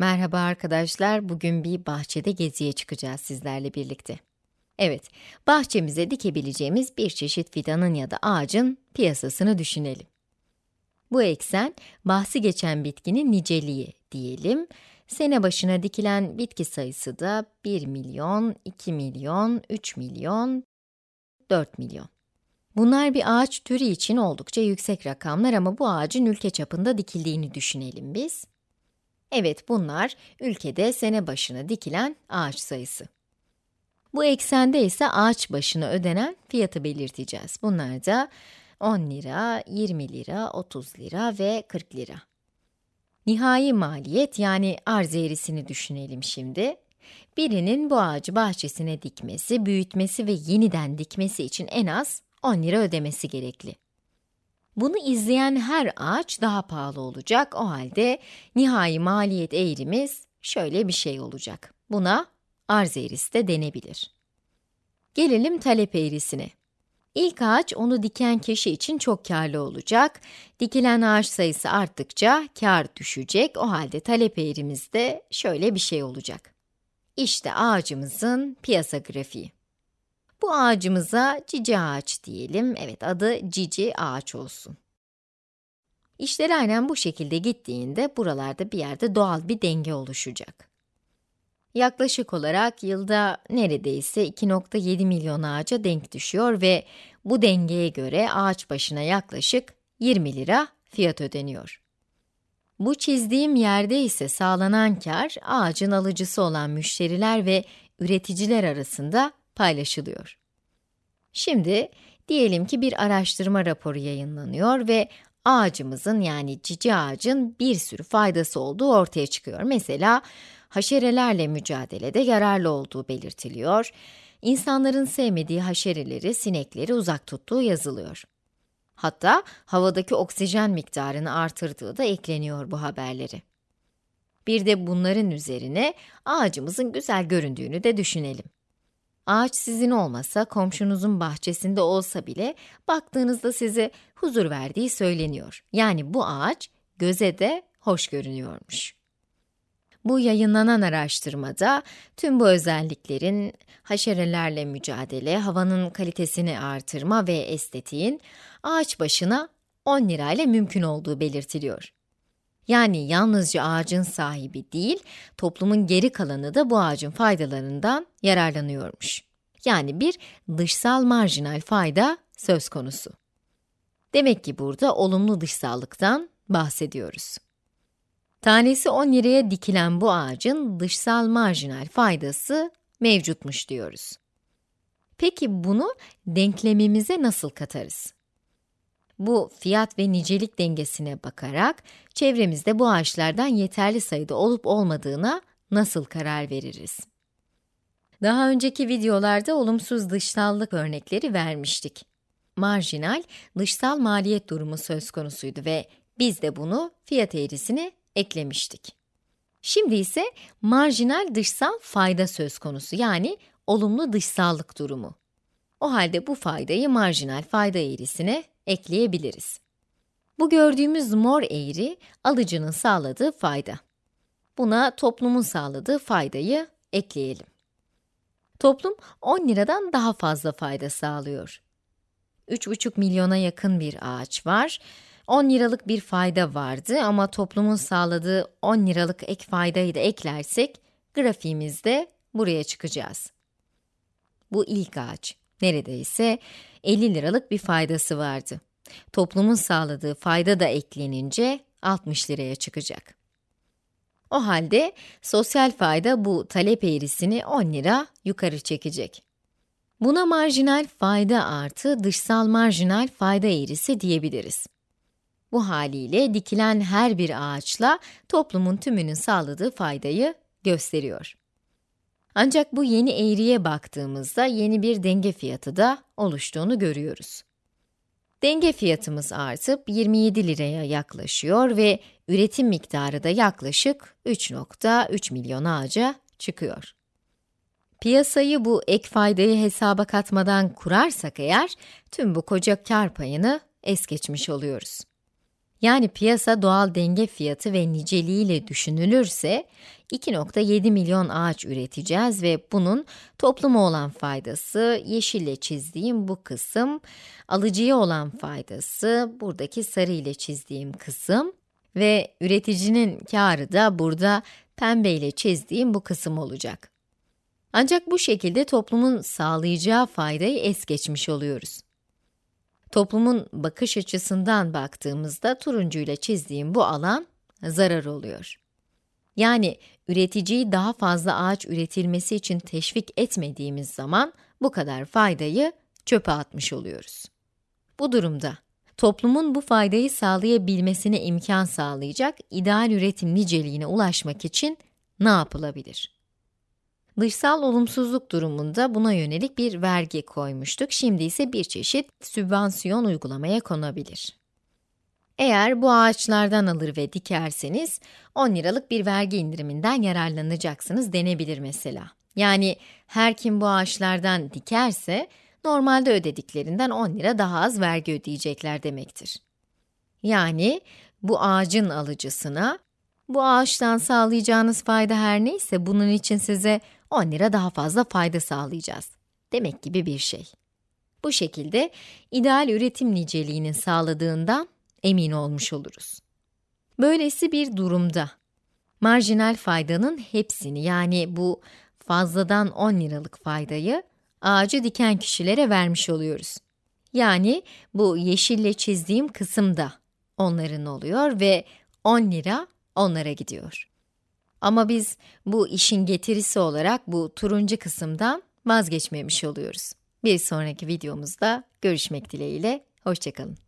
Merhaba arkadaşlar, bugün bir bahçede geziye çıkacağız sizlerle birlikte. Evet, bahçemize dikebileceğimiz bir çeşit fidanın ya da ağacın piyasasını düşünelim. Bu eksen, bahsi geçen bitkinin niceliği diyelim. Sene başına dikilen bitki sayısı da 1 milyon, 2 milyon, 3 milyon, 4 milyon. Bunlar bir ağaç türü için oldukça yüksek rakamlar ama bu ağacın ülke çapında dikildiğini düşünelim biz. Evet, bunlar ülkede sene başına dikilen ağaç sayısı. Bu eksende ise ağaç başına ödenen fiyatı belirteceğiz. Bunlar da 10 lira, 20 lira, 30 lira ve 40 lira. Nihai maliyet yani arz eğrisini düşünelim şimdi. Birinin bu ağacı bahçesine dikmesi, büyütmesi ve yeniden dikmesi için en az 10 lira ödemesi gerekli. Bunu izleyen her ağaç daha pahalı olacak. O halde nihai maliyet eğrimiz şöyle bir şey olacak. Buna arz eğrisi de denebilir. Gelelim talep eğrisine. İlk ağaç onu diken kişi için çok karlı olacak. Dikilen ağaç sayısı arttıkça kar düşecek. O halde talep eğrimiz de şöyle bir şey olacak. İşte ağacımızın piyasa grafiği. Bu ağacımıza cici ağaç diyelim. Evet, adı cici ağaç olsun. İşler aynen bu şekilde gittiğinde buralarda bir yerde doğal bir denge oluşacak. Yaklaşık olarak yılda neredeyse 2.7 milyon ağaca denk düşüyor ve bu dengeye göre ağaç başına yaklaşık 20 lira fiyat ödeniyor. Bu çizdiğim yerde ise sağlanan kar, ağacın alıcısı olan müşteriler ve üreticiler arasında paylaşılıyor. Şimdi, diyelim ki bir araştırma raporu yayınlanıyor ve ağacımızın yani cici ağacın bir sürü faydası olduğu ortaya çıkıyor. Mesela, haşerelerle mücadelede yararlı olduğu belirtiliyor, insanların sevmediği haşereleri, sinekleri uzak tuttuğu yazılıyor. Hatta havadaki oksijen miktarını artırdığı da ekleniyor bu haberleri. Bir de bunların üzerine ağacımızın güzel göründüğünü de düşünelim. Ağaç sizin olmasa, komşunuzun bahçesinde olsa bile baktığınızda size huzur verdiği söyleniyor. Yani bu ağaç göze de hoş görünüyormuş. Bu yayınlanan araştırmada tüm bu özelliklerin haşerelerle mücadele, havanın kalitesini artırma ve estetiğin ağaç başına 10 lirayla mümkün olduğu belirtiliyor. Yani yalnızca ağacın sahibi değil, toplumun geri kalanı da bu ağacın faydalarından yararlanıyormuş. Yani bir dışsal marjinal fayda söz konusu. Demek ki burada olumlu dışsallıktan bahsediyoruz. Tanesi 10 liraya dikilen bu ağacın dışsal marjinal faydası mevcutmuş diyoruz. Peki bunu denklemimize nasıl katarız? Bu fiyat ve nicelik dengesine bakarak çevremizde bu ağaçlardan yeterli sayıda olup olmadığına nasıl karar veririz? Daha önceki videolarda olumsuz dışsallık örnekleri vermiştik. Marjinal, dışsal maliyet durumu söz konusuydu ve biz de bunu fiyat eğrisine eklemiştik. Şimdi ise marjinal dışsal fayda söz konusu yani olumlu dışsallık durumu. O halde bu faydayı marjinal fayda eğrisine ekleyebiliriz. Bu gördüğümüz mor eğri, alıcının sağladığı fayda. Buna toplumun sağladığı faydayı ekleyelim. Toplum 10 liradan daha fazla fayda sağlıyor. 3,5 milyona yakın bir ağaç var. 10 liralık bir fayda vardı ama toplumun sağladığı 10 liralık ek faydayı da eklersek, grafiğimizde buraya çıkacağız. Bu ilk ağaç. Neredeyse 50 liralık bir faydası vardı. Toplumun sağladığı fayda da eklenince 60 liraya çıkacak. O halde sosyal fayda bu talep eğrisini 10 lira yukarı çekecek. Buna marjinal fayda artı dışsal marjinal fayda eğrisi diyebiliriz. Bu haliyle dikilen her bir ağaçla toplumun tümünün sağladığı faydayı gösteriyor. Ancak bu yeni eğriye baktığımızda yeni bir denge fiyatı da oluştuğunu görüyoruz. Denge fiyatımız artıp 27 liraya yaklaşıyor ve üretim miktarı da yaklaşık 3.3 milyon ağaca çıkıyor. Piyasayı bu ek faydayı hesaba katmadan kurarsak eğer, tüm bu koca kar payını es geçmiş oluyoruz. Yani piyasa doğal denge fiyatı ve niceliğiyle düşünülürse 2.7 milyon ağaç üreteceğiz ve bunun topluma olan faydası, yeşille çizdiğim bu kısım, alıcıya olan faydası, buradaki sarı ile çizdiğim kısım ve üreticinin karı da burada pembe ile çizdiğim bu kısım olacak. Ancak bu şekilde toplumun sağlayacağı faydayı es geçmiş oluyoruz. Toplumun bakış açısından baktığımızda turuncuyla çizdiğim bu alan zarar oluyor. Yani üreticiyi daha fazla ağaç üretilmesi için teşvik etmediğimiz zaman bu kadar faydayı çöpe atmış oluyoruz. Bu durumda toplumun bu faydayı sağlayabilmesine imkan sağlayacak ideal üretim niceliğine ulaşmak için ne yapılabilir? Dışsal olumsuzluk durumunda buna yönelik bir vergi koymuştuk. Şimdi ise bir çeşit sübvansiyon uygulamaya konabilir. Eğer bu ağaçlardan alır ve dikerseniz 10 liralık bir vergi indiriminden yararlanacaksınız denebilir mesela. Yani her kim bu ağaçlardan dikerse normalde ödediklerinden 10 lira daha az vergi ödeyecekler demektir. Yani bu ağacın alıcısına bu ağaçtan sağlayacağınız fayda her neyse bunun için size 10 lira daha fazla fayda sağlayacağız. Demek gibi bir şey. Bu şekilde ideal üretim niceliğinin sağladığından emin olmuş oluruz. Böylesi bir durumda marjinal faydanın hepsini yani bu fazladan 10 liralık faydayı ağacı diken kişilere vermiş oluyoruz. Yani bu yeşille çizdiğim kısımda onların oluyor ve 10 lira onlara gidiyor. Ama biz bu işin getirisi olarak bu turuncu kısımdan vazgeçmemiş oluyoruz. Bir sonraki videomuzda görüşmek dileğiyle, hoşçakalın.